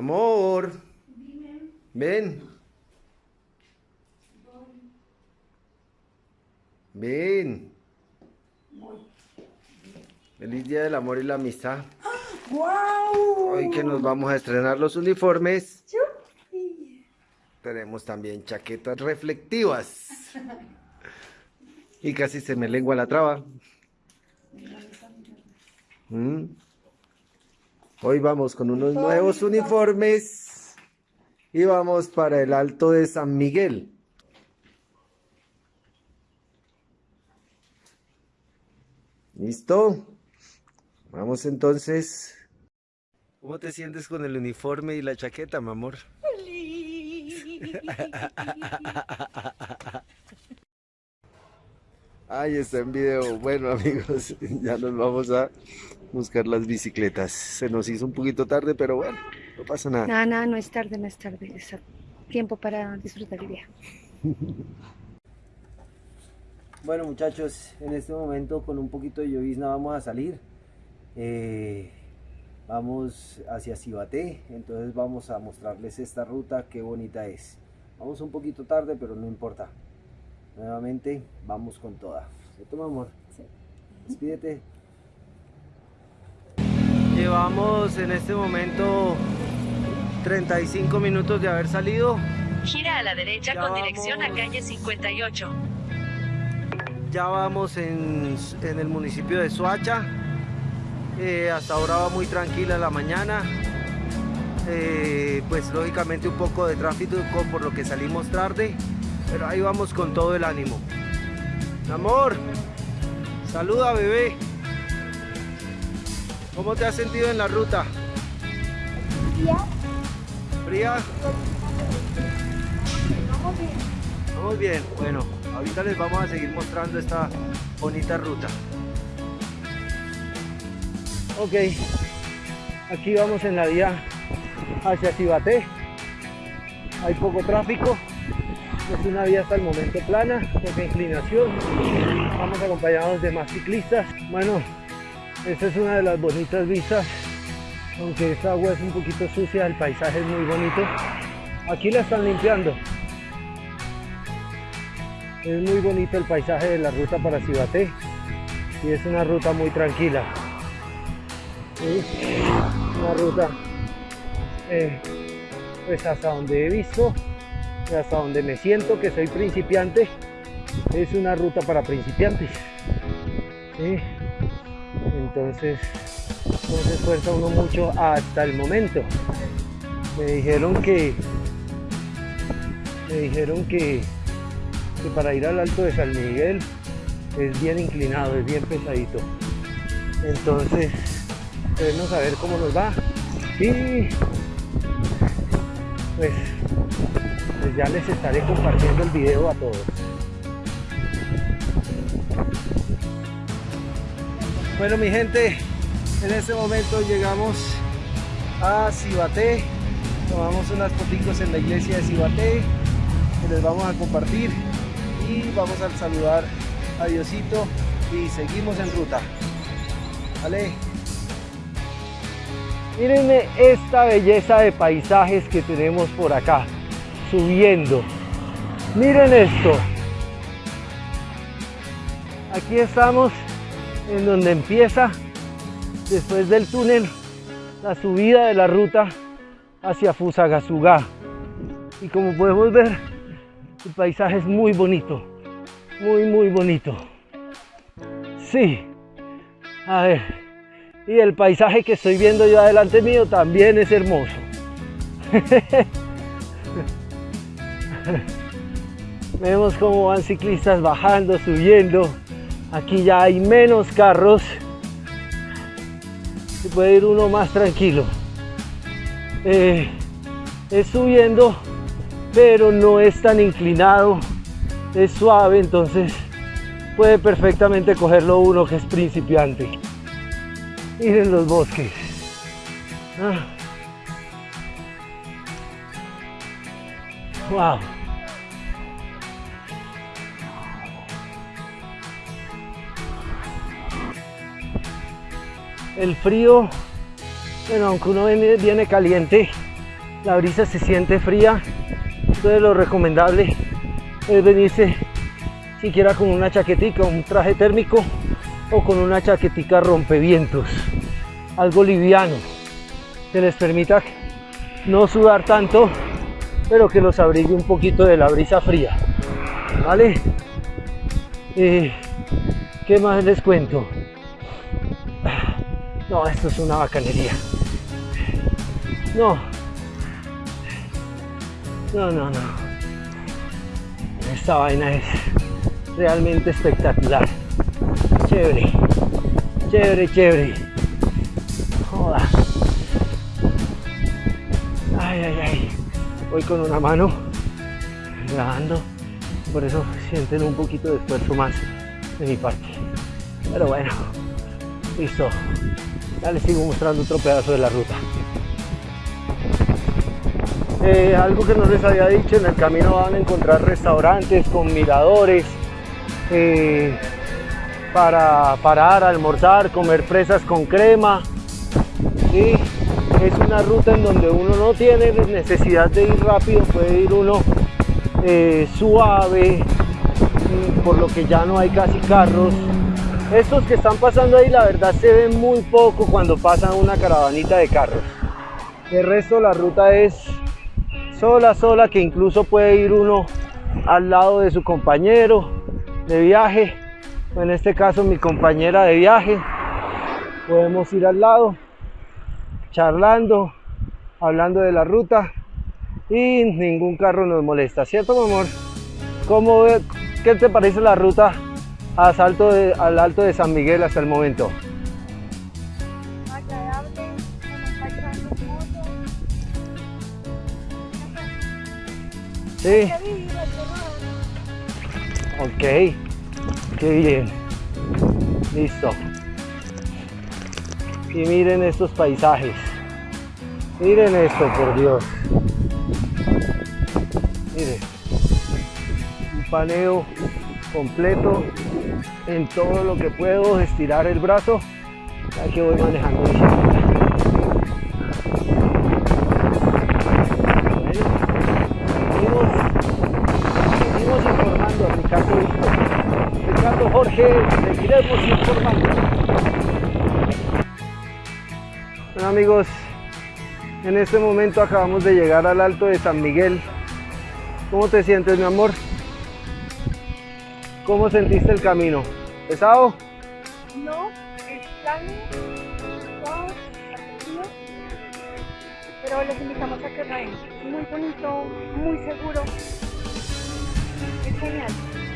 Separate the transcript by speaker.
Speaker 1: Amor. Ven. Ven. Feliz Día del Amor y la Amistad.
Speaker 2: ¡Guau!
Speaker 1: Hoy que nos vamos a estrenar los uniformes. Tenemos también chaquetas reflectivas. Y casi se me lengua la traba. Mm. Hoy vamos con unos nuevos uniformes. Y vamos para el Alto de San Miguel. ¿Listo? Vamos entonces. ¿Cómo te sientes con el uniforme y la chaqueta, mi amor? Ahí está en video. Bueno, amigos, ya nos vamos a buscar las bicicletas. Se nos hizo un poquito tarde, pero bueno, no pasa nada.
Speaker 2: No, no, no es tarde, no es tarde. Es tiempo para disfrutar el día.
Speaker 1: Bueno, muchachos, en este momento con un poquito de llovizna vamos a salir. Eh, vamos hacia Cibaté, entonces vamos a mostrarles esta ruta, qué bonita es. Vamos un poquito tarde, pero no importa. Nuevamente, vamos con toda. ¿Cierto, mi amor?
Speaker 2: Sí.
Speaker 1: Despídete. Llevamos en este momento 35 minutos de haber salido.
Speaker 3: Gira a la derecha
Speaker 1: Ya
Speaker 3: con dirección a calle 58.
Speaker 1: Ya vamos en, en el municipio de Soacha. Eh, hasta ahora va muy tranquila la mañana. Eh, pues lógicamente un poco de tráfico por lo que salimos tarde. Pero ahí vamos con todo el ánimo. Amor, saluda bebé. ¿Cómo te has sentido en la ruta? ¿Fría? Vamos bien, bueno, ahorita les vamos a seguir mostrando esta bonita ruta. Ok, aquí vamos en la vía hacia Cibaté. Hay poco tráfico, es una vía hasta el momento plana, poca inclinación. Vamos acompañados de más ciclistas. Bueno, esta es una de las bonitas vistas, aunque esta agua es un poquito sucia, el paisaje es muy bonito. Aquí la están limpiando. Es muy bonito el paisaje de la ruta para Cibaté y es una ruta muy tranquila. Una ruta eh, pues hasta donde he visto y hasta donde me siento que soy principiante es una ruta para principiantes. Entonces no se esfuerza uno mucho hasta el momento. Me dijeron que me dijeron que que para ir al alto de San Miguel es bien inclinado, es bien pesadito. Entonces, queremos saber cómo nos va. Y pues, pues ya les estaré compartiendo el video a todos. Bueno mi gente, en este momento llegamos a Cibaté. Tomamos unas fotitos en la iglesia de Cibaté que les vamos a compartir y vamos a saludar a Diosito y seguimos en ruta. ¿Vale? Mírenme esta belleza de paisajes que tenemos por acá, subiendo. Miren esto. Aquí estamos en donde empieza, después del túnel, la subida de la ruta hacia Fusagasugá. Y como podemos ver, el paisaje es muy bonito, muy muy bonito. Sí, a ver, y el paisaje que estoy viendo yo adelante mío también es hermoso. Vemos cómo van ciclistas bajando, subiendo. Aquí ya hay menos carros. Y puede ir uno más tranquilo. Eh, es subiendo pero no es tan inclinado, es suave, entonces puede perfectamente cogerlo uno que es principiante. Miren los bosques. Ah. Wow. El frío, bueno, aunque uno viene, viene caliente, la brisa se siente fría, entonces lo recomendable es venirse siquiera con una chaquetica, un traje térmico o con una chaquetica rompevientos, algo liviano, que les permita no sudar tanto, pero que los abrigue un poquito de la brisa fría, ¿vale? Eh, ¿Qué más les cuento? No, esto es una bacanería. No. No, no, no. Esta vaina es realmente espectacular. Chévere. Chévere, chévere. Joda. Ay, ay, ay. Voy con una mano grabando. Por eso sienten un poquito de esfuerzo más de mi parte. Pero bueno. Listo. Ya les sigo mostrando otro pedazo de la ruta. Eh, algo que no les había dicho, en el camino van a encontrar restaurantes con miradores eh, para parar, almorzar, comer fresas con crema. Es una ruta en donde uno no tiene necesidad de ir rápido, puede ir uno eh, suave, por lo que ya no hay casi carros. Estos que están pasando ahí la verdad se ven muy poco cuando pasan una caravanita de carros. El resto la ruta es sola, sola, que incluso puede ir uno al lado de su compañero de viaje, en este caso mi compañera de viaje. Podemos ir al lado, charlando, hablando de la ruta y ningún carro nos molesta, ¿cierto, mi amor? ¿Cómo, ¿Qué te parece la ruta a salto de- al alto de San Miguel hasta el momento? Sí, ok, qué bien, listo. Y miren estos paisajes, miren esto, por Dios. Miren, un paneo completo en todo lo que puedo, estirar el brazo, ya que voy manejando bicicleta. Seguimos informando a Ricardo Víctor. Ricardo Jorge, seguiremos informando. Bueno amigos, en este momento acabamos de llegar al alto de San Miguel. ¿Cómo te sientes, mi amor? ¿Cómo sentiste el camino? ¿Pesado?
Speaker 4: No, es plano, suave, pero les invitamos a que vayan. Muy bonito, muy seguro. Es genial.